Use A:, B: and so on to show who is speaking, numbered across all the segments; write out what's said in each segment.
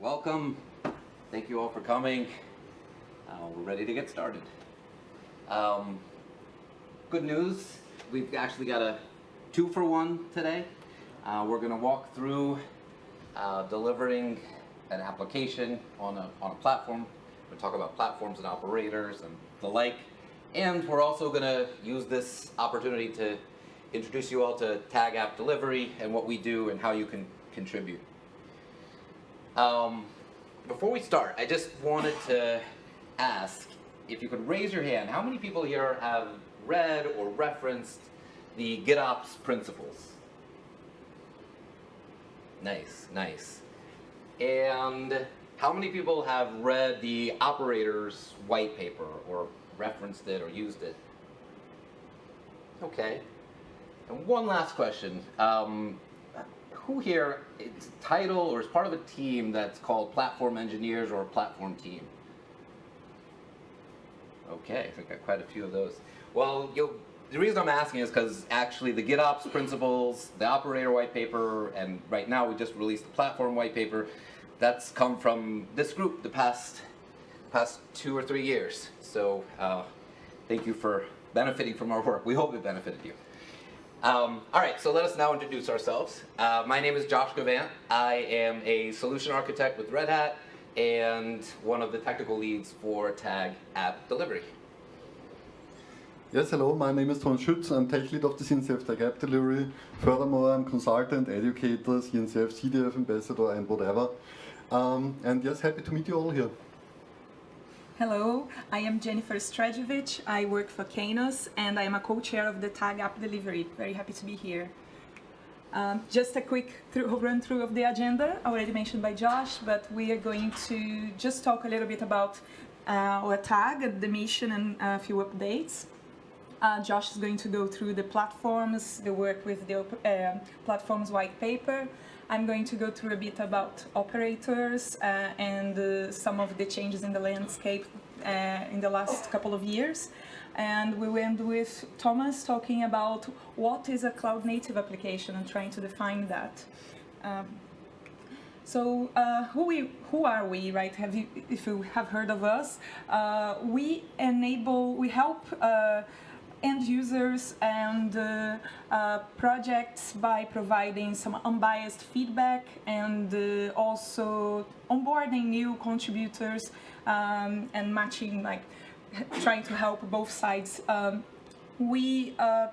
A: welcome. Thank you all for coming. Uh, we're ready to get started. Um, good news, we've actually got a two for one today. Uh, we're going to walk through uh, delivering an application on a, on a platform. We'll talk about platforms and operators and the like. And we're also going to use this opportunity to introduce you all to Tag App Delivery and what we do and how you can contribute. Um, before we start, I just wanted to ask if you could raise your hand, how many people here have read or referenced the GitOps principles? Nice, nice. And how many people have read the operators white paper or referenced it or used it? Okay. And one last question. Um, who here is title or is part of a team that's called platform engineers or platform team? Okay, I think I got quite a few of those. Well, the reason I'm asking is because actually the GitOps principles, the operator white paper, and right now we just released the platform white paper, that's come from this group the past past two or three years. So uh, thank you for benefiting from our work. We hope it benefited you. Um, all right, so let us now introduce ourselves. Uh, my name is Josh Gavant. I am a solution architect with Red Hat and one of the technical leads for Tag App Delivery.
B: Yes, hello, my name is Ton Schütz. I'm tech lead of the CNCF Tag App Delivery. Furthermore, I'm consultant, educator, CNCF, CDF ambassador, and whatever. Um, and yes, happy to meet you all here.
C: Hello, I am Jennifer Strejevitch. I work for Kainos and I am a co-chair of the Tag App Delivery. Very happy to be here. Um, just a quick through, run through of the agenda, already mentioned by Josh, but we are going to just talk a little bit about uh, our tag, the mission and a few updates. Uh, Josh is going to go through the platforms, the work with the uh, platforms white paper, I'm going to go through a bit about operators uh, and uh, some of the changes in the landscape uh, in the last couple of years. And we went with Thomas talking about what is a cloud native application and trying to define that. Um, so uh, who, we, who are we, right? Have you, if you have heard of us, uh, we enable, we help uh, end users and uh, uh, projects by providing some unbiased feedback and uh, also onboarding new contributors um, and matching, like trying to help both sides. Um, we uh,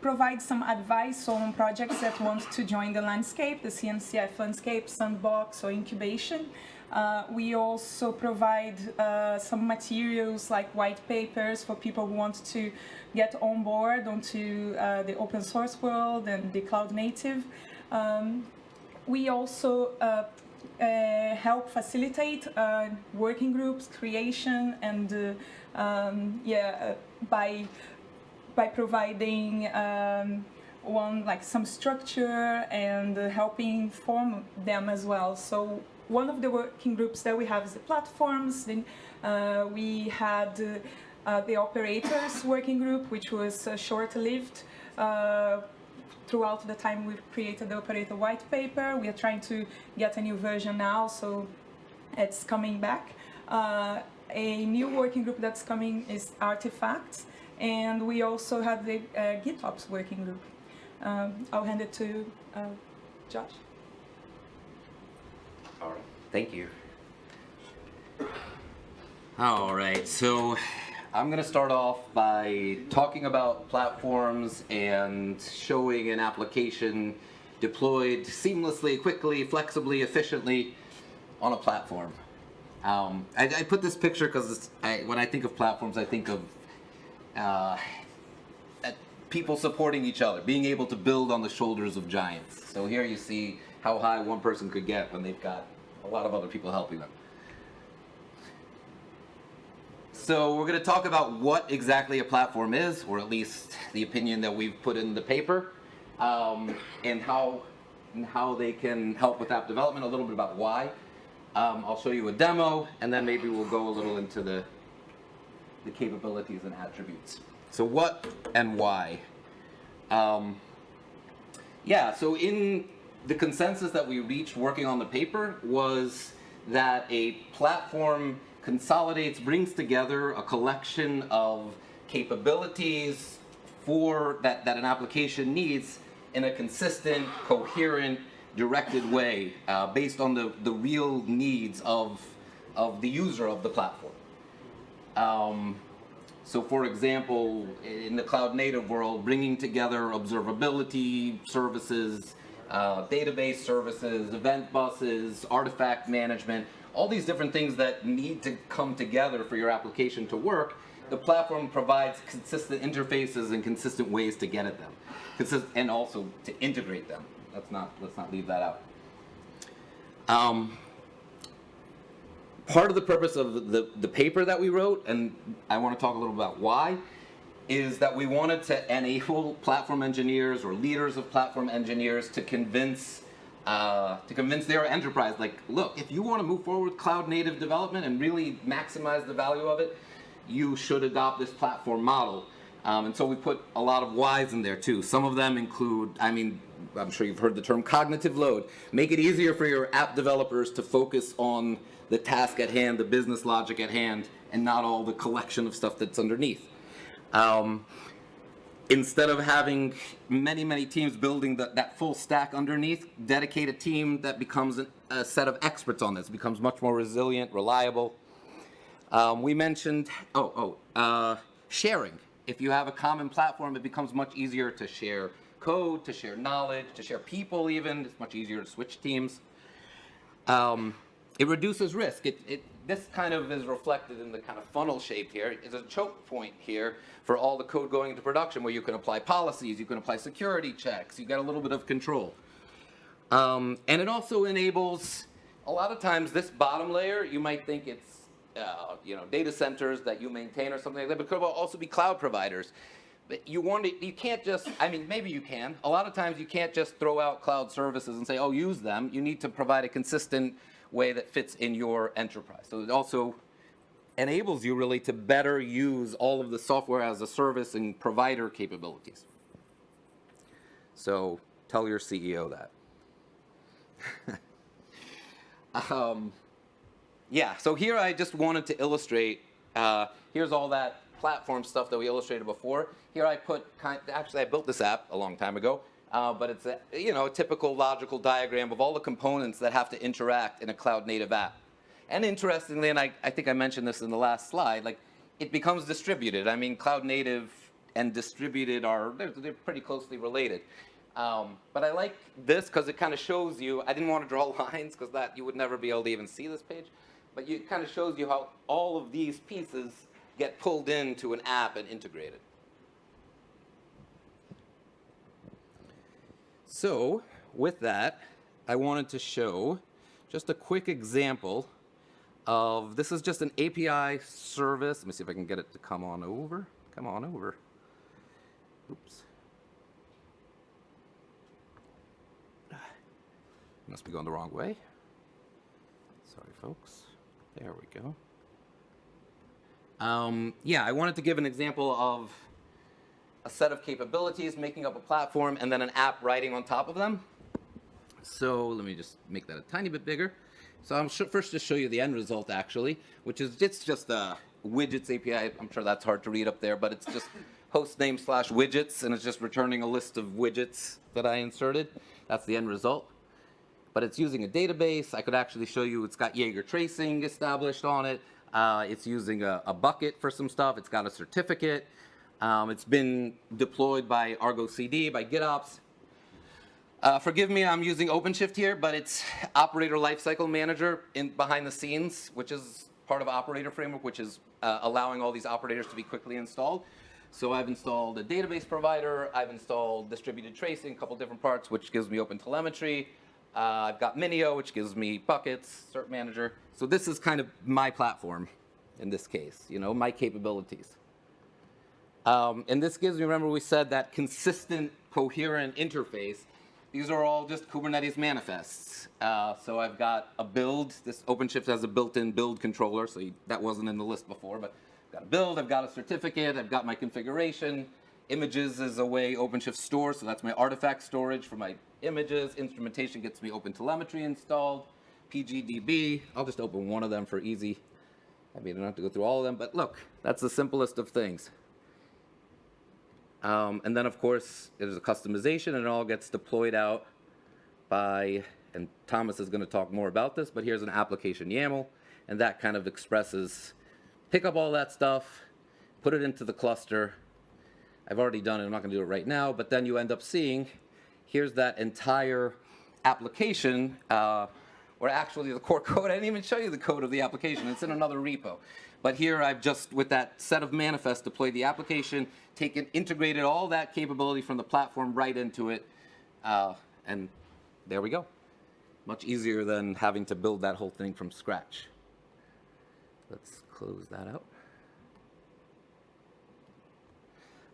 C: provide some advice on projects that want to join the landscape, the CNCF landscape, sandbox or incubation. Uh, we also provide uh, some materials like white papers for people who want to get on board onto uh, the open source world and the cloud native. Um, we also uh, uh, help facilitate uh, working groups creation and um, yeah by by providing um, one like some structure and helping form them as well. So one of the working groups that we have is the platforms. Then uh, we had uh, uh, the operators working group, which was uh, short-lived. Uh, throughout the time we've created the operator white paper, we are trying to get a new version now, so it's coming back. A new working group that's coming is artifacts, and we also have the GitOps working group. Um, I'll hand it to Josh.
A: All right, thank you. All right, so I'm going to start off by talking about platforms and showing an application deployed seamlessly, quickly, flexibly, efficiently on a platform. Um, I, I, put this picture because when I think of platforms, I think of uh, people supporting each other, being able to build on the shoulders of giants. So here you see how high one person could get when they've got a lot of other people helping them. So we're going to talk about what exactly a platform is, or at least the opinion that we've put in the paper, um, and how and how they can help with app development, a little bit about why. Um, I'll show you a demo, and then maybe we'll go a little into the, the capabilities and attributes. So what and why? Um, yeah, so in the consensus that we reached working on the paper was that a platform consolidates, brings together a collection of capabilities for that, that an application needs in a consistent, coherent, directed way uh, based on the, the real needs of, of the user of the platform. Um, so for example, in the cloud native world, bringing together observability services, uh, database services, event buses, artifact management, all these different things that need to come together for your application to work, the platform provides consistent interfaces and consistent ways to get at them. Consist- and also to integrate them. Let's not, let's not leave that out. Um, part of the purpose of the, the paper that we wrote, and I want to talk a little about why, is that we wanted to enable platform engineers or leaders of platform engineers to convince uh, to convince their enterprise, like, look, if you want to move forward with cloud native development and really maximize the value of it, you should adopt this platform model. Um, and so we put a lot of whys in there too. Some of them include, I mean, I'm sure you've heard the term cognitive load. Make it easier for your app developers to focus on the task at hand, the business logic at hand, and not all the collection of stuff that's underneath. Um, instead of having many, many teams building the, that full stack underneath, dedicate a team that becomes an, a set of experts on this, becomes much more resilient, reliable. Um, we mentioned, oh, oh, uh, sharing. If you have a common platform, it becomes much easier to share code, to share knowledge, to share people even. It's much easier to switch teams. Um, it reduces risk. It, it, this kind of is reflected in the kind of funnel shape here. It's a choke point here for all the code going into production where you can apply policies, you can apply security checks, you get a little bit of control. Um, and it also enables, a lot of times this bottom layer, you might think it's uh, you know, data centers that you maintain or something like that, but it could also be cloud providers. But you want to, you can't just, I mean, maybe you can. A lot of times you can't just throw out cloud services and say, oh, use them. You need to provide a consistent way that fits in your enterprise. So it also enables you really to better use all of the software as a service and provider capabilities. So tell your CEO that. um, yeah, so here I just wanted to illustrate, uh, here's all that platform stuff that we illustrated before. Here I put, actually I built this app a long time ago, uh, but it's a, you know, a typical logical diagram of all the components that have to interact in a cloud native app. And interestingly, and I, I think I mentioned this in the last slide, like it becomes distributed. I mean, cloud native and distributed are, they're, they're pretty closely related. Um, but I like this because it kind of shows you, I didn't want to draw lines because that you would never be able to even see this page, but it kind of shows you how all of these pieces get pulled into an app and integrated. So with that, I wanted to show just a quick example of, this is just an API service. Let me see if I can get it to come on over. Come on over. Oops. Must be going the wrong way. Sorry, folks. There we go. Um, yeah, I wanted to give an example of a set of capabilities making up a platform and then an app writing on top of them. So let me just make that a tiny bit bigger. So I'm first just show you the end result actually, which is it's just a widgets API. I'm sure that's hard to read up there, but it's just host name slash widgets and it's just returning a list of widgets that I inserted. That's the end result. But it's using a database. I could actually show you it's got Jaeger tracing established on it. Uh, it's using a, a bucket for some stuff. It's got a certificate. Um, it's been deployed by Argo CD, by GitOps. Uh, forgive me, I'm using OpenShift here, but it's Operator Lifecycle Manager in behind the scenes, which is part of Operator Framework, which is uh, allowing all these operators to be quickly installed. So I've installed a database provider, I've installed distributed tracing, a couple different parts, which gives me open telemetry. Uh, I've got Minio, which gives me buckets, Cert Manager. So this is kind of my platform in this case, you know, my capabilities. Um, and this gives me, remember we said that consistent, coherent interface. These are all just Kubernetes manifests. Uh, so I've got a build. This OpenShift has a built-in build controller, so you, that wasn't in the list before, but I've got a build, I've got a certificate, I've got my configuration. Images is a way OpenShift stores, so that's my artifact storage for my images, instrumentation gets me open telemetry installed, PGDB, I'll just open one of them for easy. I mean, I don't have to go through all of them, but look, that's the simplest of things. Um, and then, of course, there's a customization, and it all gets deployed out by, and Thomas is going to talk more about this, but here's an application YAML, and that kind of expresses, pick up all that stuff, put it into the cluster. I've already done it, I'm not going to do it right now, but then you end up seeing, here's that entire application, uh, or actually the core code, I didn't even show you the code of the application, it's in another repo. But here I've just, with that set of manifests, deployed the application, taken, integrated all that capability from the platform right into it, uh, and there we go. Much easier than having to build that whole thing from scratch. Let's close that out.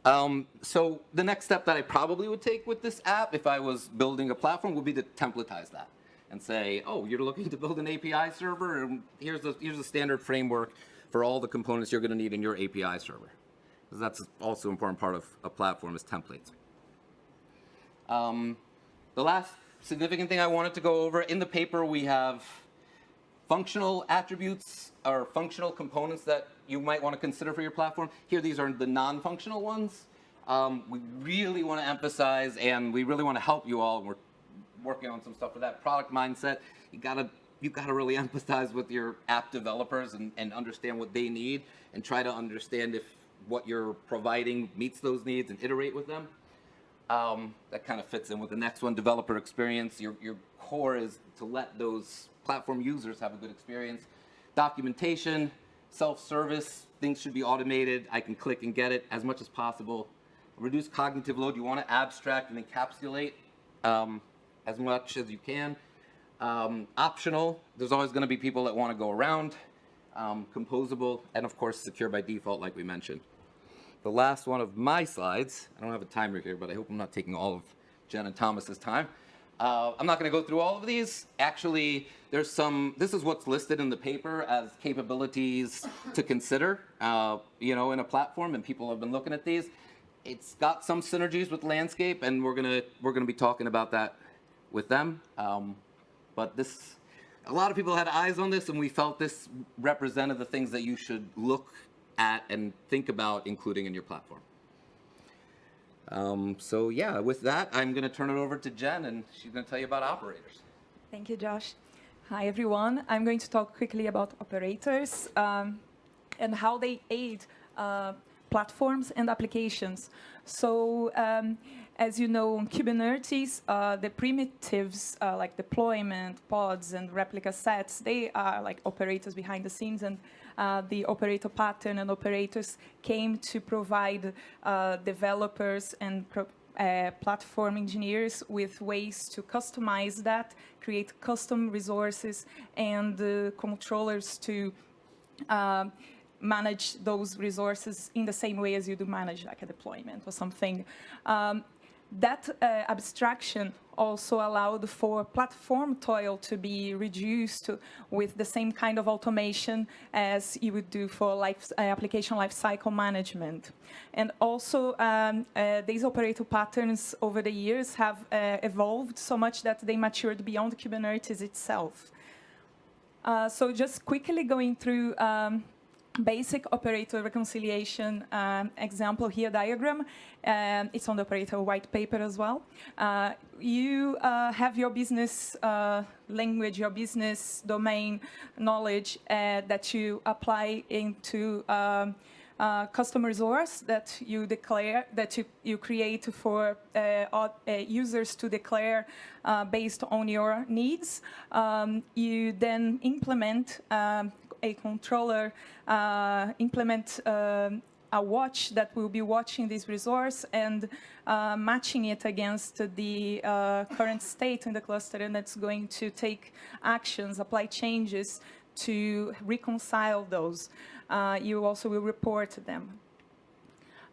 A: Um, so the next step that I probably would take with this app, if I was building a platform, would be to templatize that and say, oh, you're looking to build an API server, and here's the, here's a standard framework for all the components you're going to need in your API server. Because that's also an important part of a platform is templates. Um, the last significant thing I wanted to go over, in the paper we have functional attributes or functional components that you might want to consider for your platform. Here, these are the non-functional ones. Um, we really want to emphasize and we really want to help you all. We're working on some stuff for that product mindset. You gotta you gotta really empathize with your app developers and, and understand what they need and try to understand if what you're providing meets those needs and iterate with them. Um, that kind of fits in with the next one, developer experience. Your, your core is to let those platform users have a good experience. Documentation, self-service, things should be automated. I can click and get it as much as possible. Reduce cognitive load. You want to abstract and encapsulate um, as much as you can. Um, optional, there's always going to be people that want to go around. Um, composable, and of course secure by default like we mentioned. The last one of my slides, I don't have a timer here, but I hope I'm not taking all of Jen and Thomas's time. Uh, I'm not going to go through all of these. Actually, there's some, this is what's listed in the paper as capabilities to consider, uh, you know, in a platform, and people have been looking at these. It's got some synergies with landscape, and we're gonna we're gonna be talking about that with them. Um, but this, a lot of people had eyes on this, and we felt this represented the things that you should look at and think about including in your platform. Um, so yeah, with that, I'm going to turn it over to Jen, and she's going to tell you about operators.
C: Thank you, Josh. Hi, everyone. I'm going to talk quickly about operators um, and how they aid uh, platforms and applications. So um, as you know, on Kubernetes, uh, the primitives uh, like deployment, pods, and replica sets, they are like operators behind the scenes, and uh, the operator pattern and operators came to provide uh, developers and uh, platform engineers with ways to customize that, create custom resources, and uh, controllers to manage those resources in the same way as you do manage like a deployment or something. Um, that uh, abstraction also allowed for platform toil to be reduced with the same kind of automation as you would do for life, uh, application lifecycle management. And also, um, uh, these operator patterns over the years have uh, evolved so much that they matured beyond Kubernetes itself. Uh, so just quickly going through um, basic operator reconciliation um, example here diagram. Um, it's on the operator white paper as well. Uh, you uh, have your business uh, language, your business domain knowledge uh, that you apply into um, uh, custom resource that you declare, that you, you create for uh, users to declare based on your needs. Um, you then implement a controller uh, implement um, a watch that will be watching this resource and uh, matching it against the uh, current state in the cluster and that's going to take actions, apply changes to reconcile those. Uh, you also will report them.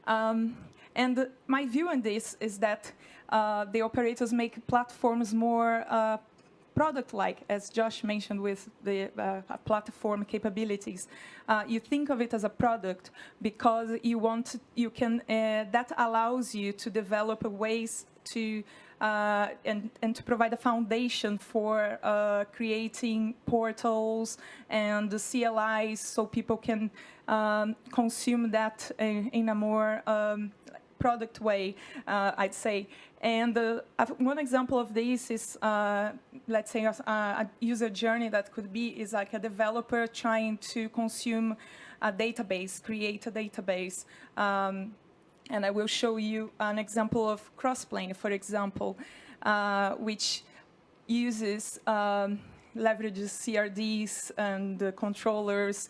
C: Um, and my view on this is that uh, the operators make platforms more uh, product-like, as Josh mentioned with the uh, platform capabilities. Uh, you think of it as a product because you want, you can, uh, that allows you to develop ways to uh, and, and to provide a foundation for uh, creating portals and CLIs so people can um, consume that in, in a more um, product way, uh, I'd say. And uh, one example of this is, uh, let's say, a, a, user journey that could be is like a developer trying to consume a database, create a database. Um, and I will show you an example of Crossplane, for example, uh, which uses, um, leverages CRDs and uh, controllers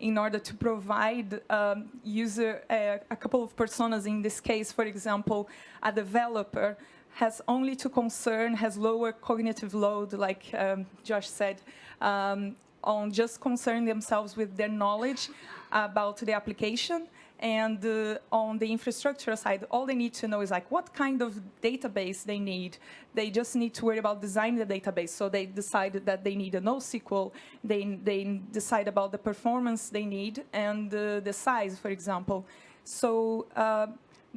C: in order to provide um, user uh, a couple of personas in this case, for example, a developer has only to concern, has lower cognitive load, like um, Josh said, um, on just concern themselves with their knowledge about the application and uh, on the infrastructure side, all they need to know is like what kind of database they need. They just need to worry about designing the database. So they decide that they need a NoSQL. They, they decide about the performance they need and uh, the size, for example. So uh,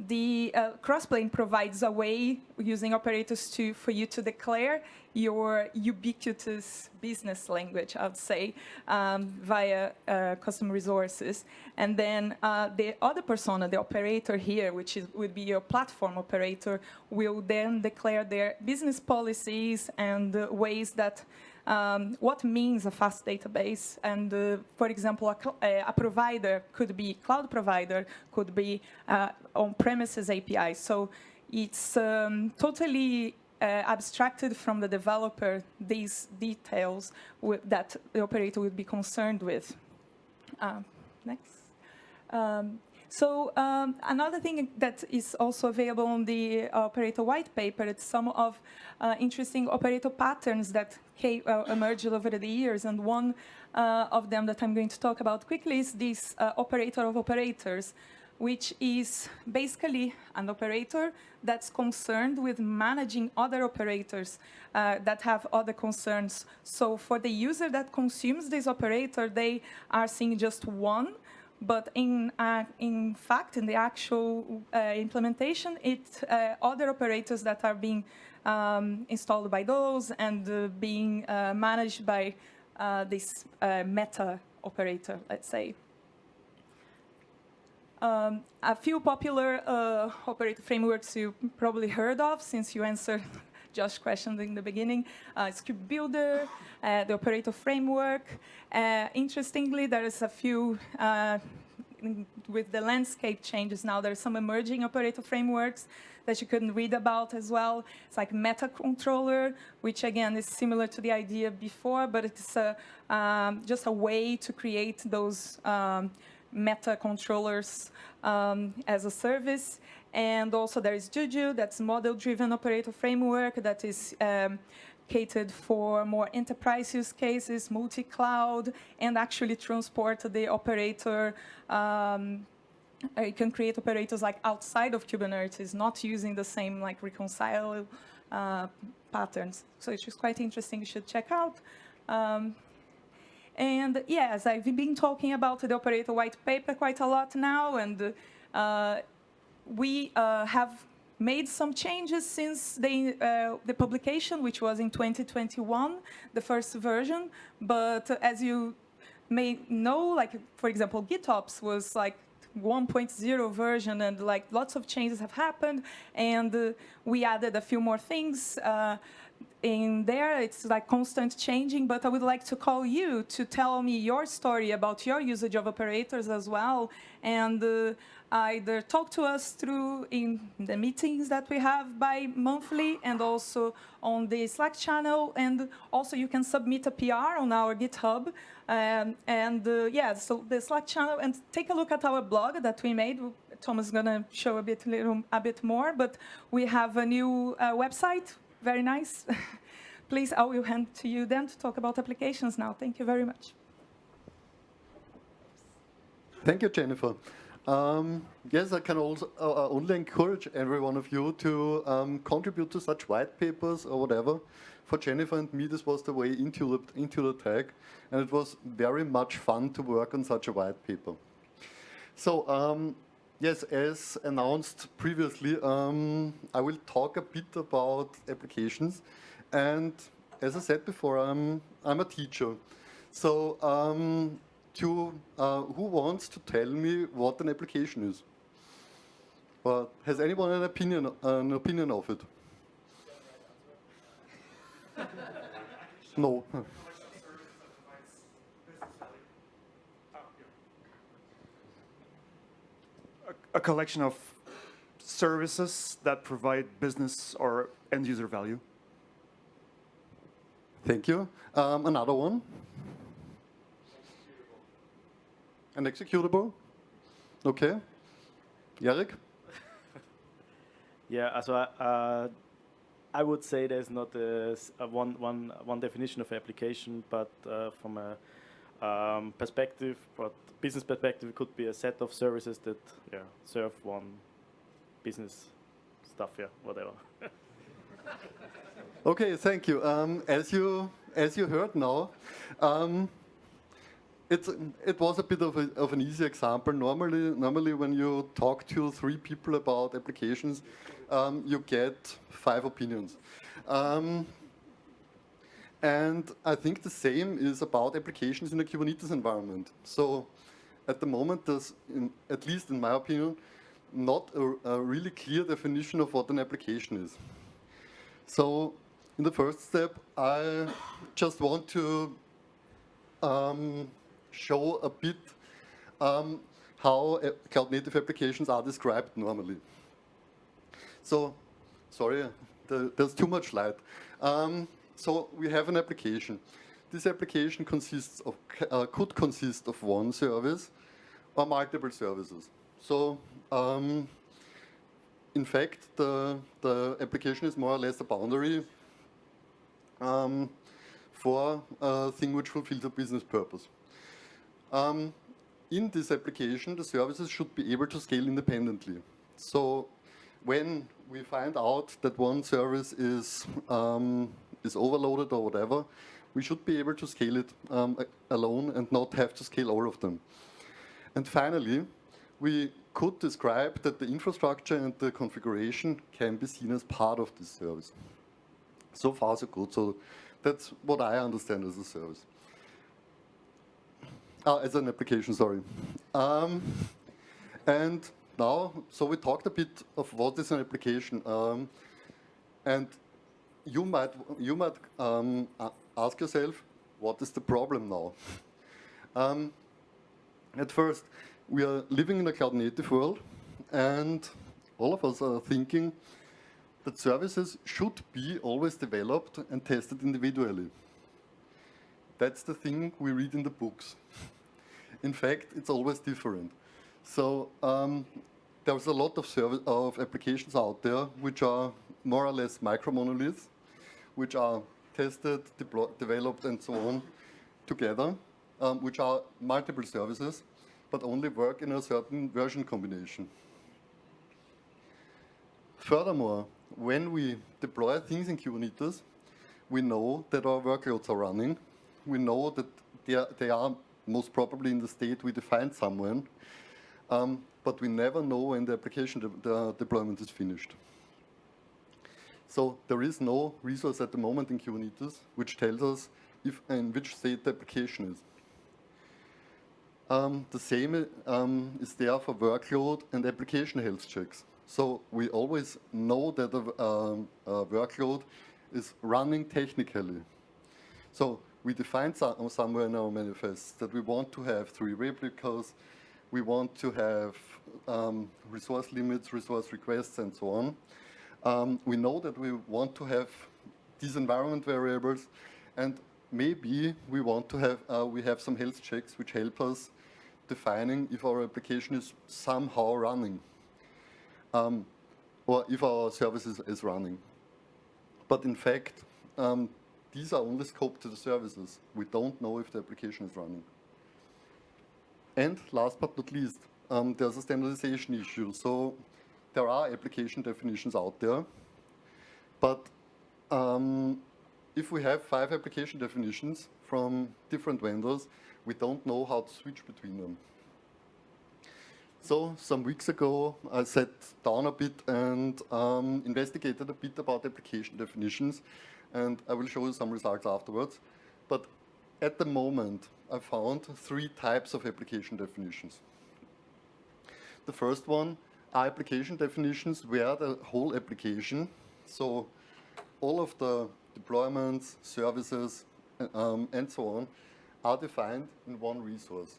C: the uh, Crossplane provides a way using operators to for you to declare your ubiquitous business language, I would say, um, via uh, custom resources. And then uh, the other persona, the operator here, which is, would be your platform operator, will then declare their business policies and uh, ways that um, what means a fast database. And uh, for example, a, a, provider could be cloud provider, could be uh, on-premises API. So it's um, totally uh, abstracted from the developer these details that the operator would be concerned with. Uh, next. Um, so um, another thing that is also available on the operator white paper is some of uh, interesting operator patterns that came, uh, emerged over the years. And one uh, of them that I'm going to talk about quickly is this uh, operator of operators, which is basically an operator that's concerned with managing other operators uh, that have other concerns. So for the user that consumes this operator, they are seeing just one but in, uh, in fact, in the actual uh, implementation, it uh, other operators that are being um, installed by those and uh, being uh, managed by uh, this meta operator, let's say. Um, a few popular operator frameworks you probably heard of since you answered Josh's question in the beginning, uh, Kubebuilder, uh, the operator framework. Uh, interestingly, there is a few uh, with the landscape changes now, there are some emerging operator frameworks that you couldn't read about as well. It's like meta controller, which again is similar to the idea before, but it's a, um, just a way to create those um, meta controllers um, as a service. And also there is Juju, that's model-driven operator framework that is um, catered for more enterprise use cases, multi-cloud, and actually transport the operator. Um, uh, you can create operators like outside of Kubernetes, not using the same like reconcile uh, patterns. So it's just quite interesting. You should check out. Um, and yes, I've been talking about the operator white paper quite a lot now, and uh, we uh, have made some changes since the, uh, the publication, which was in 2021, the first version. But as you may know, like, for example, GitOps was like 1.0 version and like lots of changes have happened and uh, we added a few more things uh, in there. It's like constant changing, but I would like to call you to tell me your story about your usage of operators as well and uh, either talk to us through in the meetings that we have bi-monthly and also on the Slack channel. And also you can submit a PR on our GitHub. Um, and uh, yeah, so the Slack channel and take a look at our blog that we made. Thomas is going to show a bit, little, a bit more, but we have a new uh, website, very nice. Please, I will hand to you then to talk about applications now. Thank you very much.
B: Thank you, Jennifer. Um, yes, I can also uh, uh, only encourage every one of you to um, contribute to such white papers or whatever. For Jennifer and me, this was the way into the, into the tag, and it was very much fun to work on such a white paper. So, um, yes, as announced previously, um, I will talk a bit about applications. And as I said before, I'm, I'm a teacher. So um, to, uh, who wants to tell me what an application is? Or has anyone an opinion, an opinion of it? no.
D: a, a collection of services that provide business or end user value.
B: Thank you. Um, another one. An executable. Okay. Eric?
E: Yeah, also uh, I would say there's not a, s- a one, one, one definition of application, but uh, from a um, perspective, but business perspective, could be a set of services that yeah serve one business stuff, yeah, whatever.
B: Okay, thank you. Um, as you as you heard now, um, it's it was a bit of, a, of an easy example. Normally, normally when you talk to three people about applications, um, you get five opinions. And I think the same is about applications in a Kubernetes environment. So at the moment, there's, in, at least in my opinion, not a, a really clear definition of what an application is. So in the first step, I just want to um, show a bit um, how cloud native applications are described normally. So, sorry, the, there's too much light. Um, so we have an application. This application consists of, uh, could consist of one service or multiple services. So um, in fact, the, the application is more or less a boundary um, for a thing which fulfills a business purpose. Um, in this application, the services should be able to scale independently. So when we find out that one service is, um, is overloaded or whatever, we should be able to scale it um, alone and not have to scale all of them. And finally, we could describe that the infrastructure and the configuration can be seen as part of this service. So far, so good. So that's what I understand as a service. Ah, as an application, sorry. Um, and now, so we talked a bit of what is an application. Um, and you might, you might um, ask yourself, what is the problem now? Um, at first, we are living in a cloud native world, and all of us are thinking that services should be always developed and tested individually. That's the thing we read in the books. In fact, it's always different. So um, there's a lot of, service, of applications out there which are more or less micro monoliths, which are tested, developed, and so on together, um, which are multiple services, but only work in a certain version combination. Furthermore, when we deploy things in Kubernetes, we know that our workloads are running. We know that they are, they are most probably in the state we defined somewhere, um, but we never know when the application de the deployment is finished. So there is no resource at the moment in Kubernetes which tells us if in which state the application is. Um, the same um, is there for workload and application health checks. So we always know that a, um, a workload is running technically. So we define so- somewhere in our manifest that we want to have three replicas, we want to have um, resource limits, resource requests, and so on. Um, we know that we want to have these environment variables, and maybe we want to have uh, we have some health checks which help us defining if our application is somehow running, um, or if our service is, is running. But in fact, um, these are only scoped to the services. We don't know if the application is running. And last but not least, um, there's a standardization issue. So there are application definitions out there, but um, if we have five application definitions from different vendors, we don't know how to switch between them. So some weeks ago, I sat down a bit and um, investigated a bit about application definitions, and I will show you some results afterwards. But at the moment, I found three types of application definitions. The first one are application definitions where the whole application, so all of the deployments, services, um, and so on, are defined in one resource.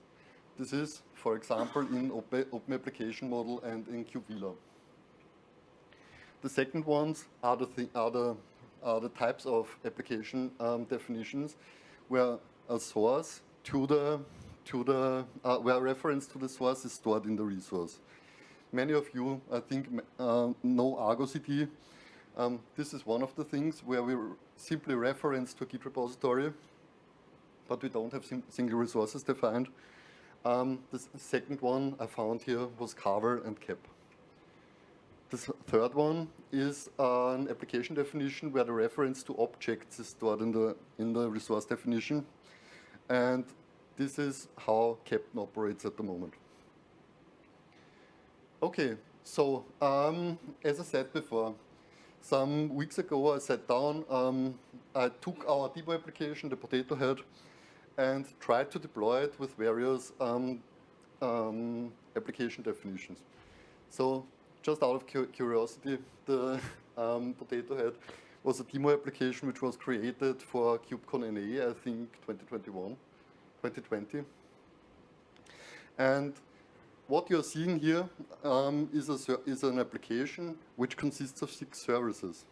B: This is, for example, in Open, Application Model and in KubeVela. The second ones are the, thi- are the, are the types of application um, definitions where a source to the, to the, uh, where reference to the source is stored in the resource. Many of you, I think, uh, know Argo CD. Um, this is one of the things where we simply reference to a Git repository, but we don't have single resources defined. Um, the second one I found here was Carvel and kapp. The third one is uh, an application definition where the reference to objects is stored in the, in the resource definition. And this is how Keptn operates at the moment. Okay, so um, as I said before, some weeks ago I sat down, um, I took our Debo application, the Potato Head, and tried to deploy it with various um, um, application definitions. So just out of cu- curiosity, the um, Potato Head was a demo application which was created for KubeCon NA, I think 2021, 2020. And what you're seeing here um, is, a, is an application which consists of six services.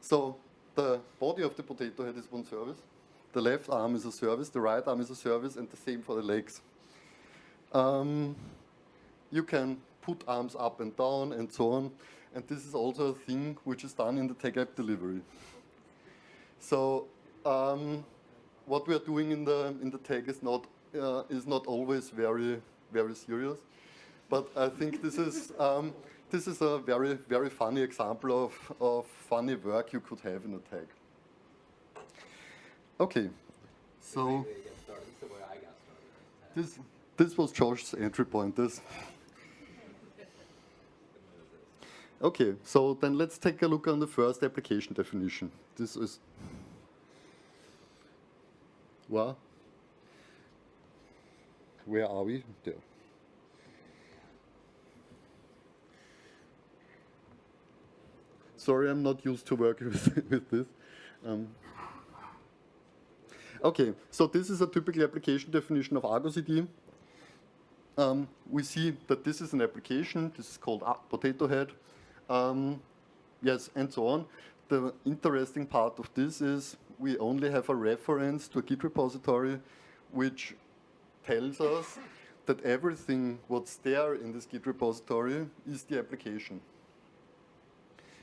B: So the body of the potato head is one service, the left arm is a service, the right arm is a service, and the same for the legs. Um, you can put arms up and down and so on, and this is also a thing which is done in the tag app delivery. So um, what we are doing in the in the tag is not uh, is not always very very serious, but I think this is um, this is a very very funny example of of funny work you could have in a tag. Okay, so this this was Josh's entry point. This. Okay, so then let's take a look on the first application definition. This is well, where are we? There. Sorry, I'm not used to working with, with this. Um, okay, so this is a typical application definition of Argo CD. Um, we see that this is an application. This is called Potato Head. Um, yes, and so on. The interesting part of this is we only have a reference to a Git repository which tells us that everything what's there in this Git repository is the application.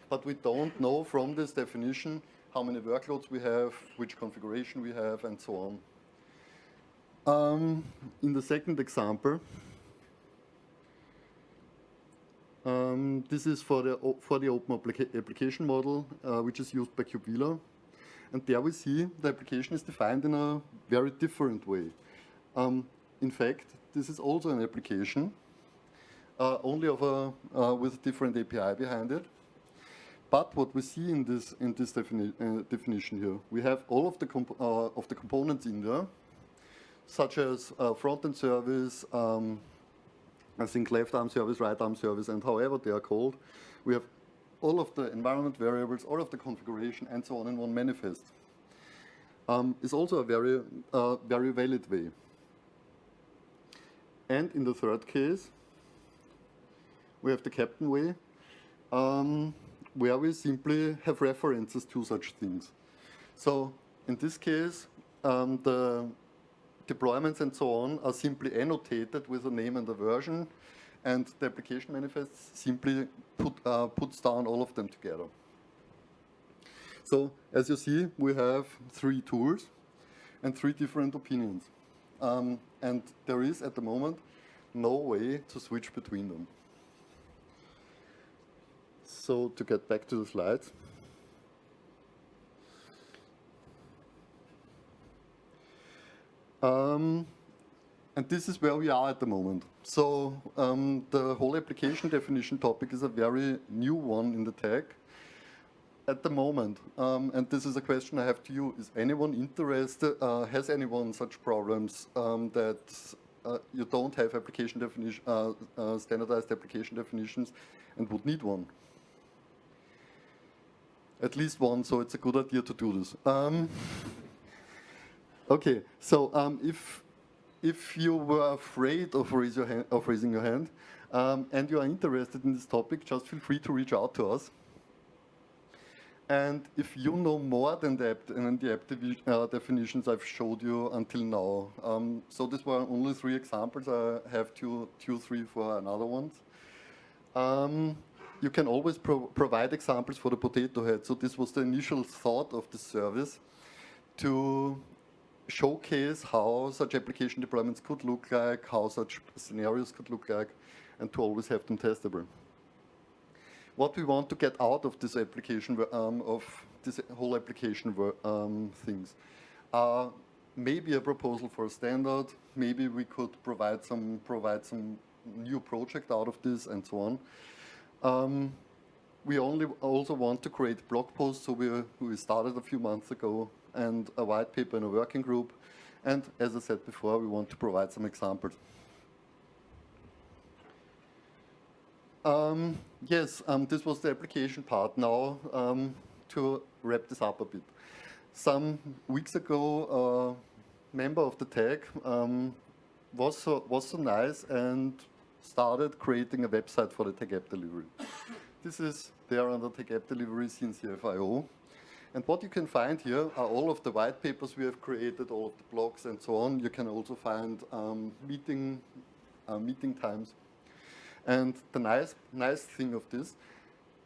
B: But we don't know from this definition how many workloads we have, which configuration we have, and so on. Um, in the second example, um, this is for the, for the open applica- application model, uh, which is used by KubeVela. And there we see the application is defined in a very different way. Um, in fact, this is also an application, uh, only of a, uh, with a different API behind it. But what we see in this, in this defini uh, definition here, we have all of the, uh, of the components in there, such as uh, front-end service, um, I think left arm service, right arm service, and however they are called. We have all of the environment variables, all of the configuration, and so on in one manifest. Um, is also a very, uh, very valid way. And in the third case, we have the Keptn way, um, where we simply have references to such things. So in this case, um, the deployments and so on are simply annotated with a name and a version, and the application manifest simply put, uh, puts down all of them together. So as you see, we have three tools and three different opinions. Um, and there is at the moment no way to switch between them. So to get back to the slides. Um, and this is where we are at the moment. So um, the whole application definition topic is a very new one in the tag at the moment. Um, and this is a question I have to you. Is anyone interested, uh, has anyone such problems um, that uh, you don't have application definition, uh, uh, standardized application definitions and would need one? At least one, so it's a good idea to do this. Um, okay, so um, if if you were afraid of, raise hand, of raising your hand um, and you are interested in this topic, just feel free to reach out to us. And if you know more than the than the app uh, definitions I've showed you until now, um, so these were only three examples. I have two, two, three for another ones. Um, you can always pro provide examples for the Podtato Head. So this was the initial thought of the service to showcase how such application deployments could look like, how such scenarios could look like, and to always have them testable. What we want to get out of this application, um, of this whole application um, things, are maybe a proposal for a standard, maybe we could provide some provide some new project out of this, and so on. Um, we only also want to create blog posts, so we, we started a few months ago, and a white paper in a working group. And as I said before, we want to provide some examples. Um, yes, um, this was the application part. Now, um, to wrap this up a bit. Some weeks ago, a member of the tag um, was, so, was so nice and started creating a website for the tag app delivery. this is there under tag app delivery CNCF.io. And what you can find here are all of the white papers we have created, all of the blogs and so on. You can also find um, meeting, uh, meeting times. And the nice, nice thing of this,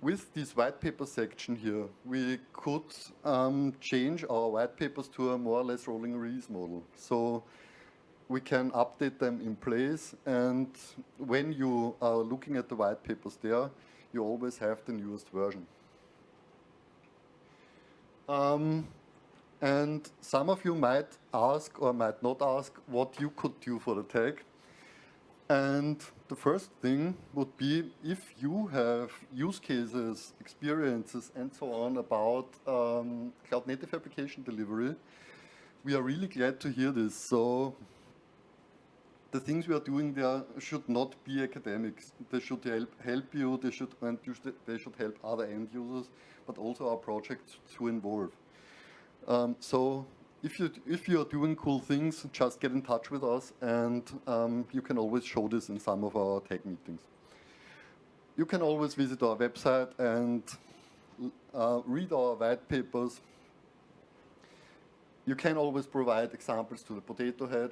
B: with this white paper section here, we could um, change our white papers to a more or less rolling release model. So we can update them in place. And when you are looking at the white papers there, you always have the newest version. Um, and some of you might ask or might not ask what you could do for the tag. And the first thing would be if you have use cases, experiences, and so on about um, cloud native application delivery, we are really glad to hear this. So the things we are doing there should not be academics. They should help, help you, they should, and they should help other end users, but also our projects to involve. Um, so if you if you are doing cool things, just get in touch with us, and um, you can always show this in some of our tech meetings. You can always visit our website and uh, read our white papers. You can always provide examples to the Podtato Head,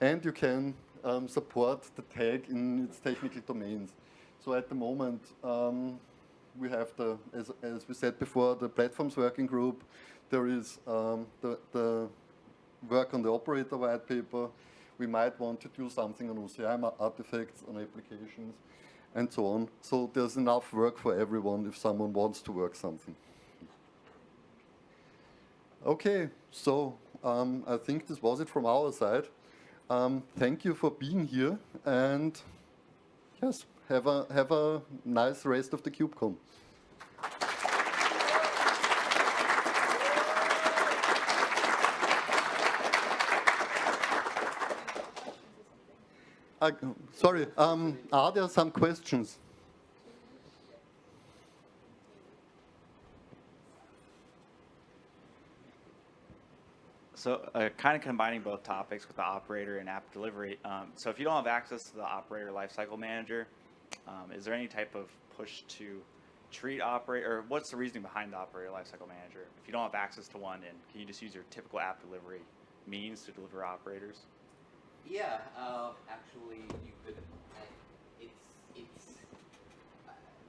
B: and you can um, support the tag in its technical domains. So at the moment, um, we have the, as, as we said before, the platforms working group. There is um, the, the work on the operator white paper. We might want to do something on OCI artifacts, on applications, and so on. So there's enough work for everyone if someone wants to work something. Okay, so um, I think this was it from our side. Um, thank you for being here, and yes, have a have a nice rest of the KubeCon. Uh, sorry, um, are there some questions?
F: So uh, kind of combining both topics with the operator and app delivery. Um, so if you don't have access to the operator lifecycle manager, um, is there any type of push to treat operator, or what's the reasoning behind the operator lifecycle manager? If you don't have access to one, and can you just use your typical app delivery means to deliver operators?
A: Yeah, uh, actually, you could. It's it's.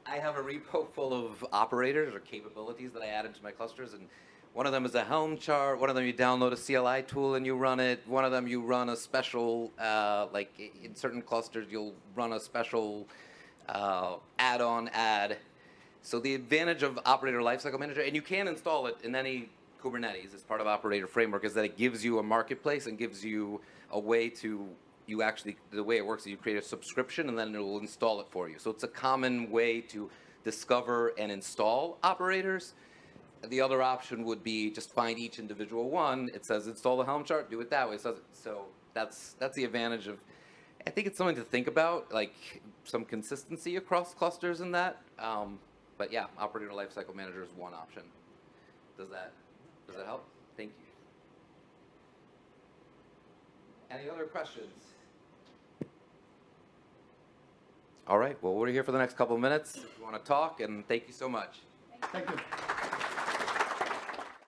A: I have a repo full of operators or capabilities that I added to my clusters, and one of them is a Helm chart. One of them you download a CLI tool and you run it. One of them you run a special, uh, like in certain clusters, you'll run a special uh, add-on add. So the advantage of Operator Lifecycle Manager, and you can install it in any Kubernetes as part of Operator Framework, is that it gives you a marketplace and gives you a way to you actually, the way it works is you create a subscription and then it will install it for you. So it's a common way to discover and install operators. The other option would be just find each individual one. It says install the Helm chart, do it that way. So that's, that's the advantage of, I think it's something to think about, like some consistency across clusters in that. Um, but yeah, operator lifecycle manager is one option. Does that, does that help? Thank you. Any other questions? All right, well, we're here for the next couple of minutes if you want to talk, and thank you so much.
B: Thank you.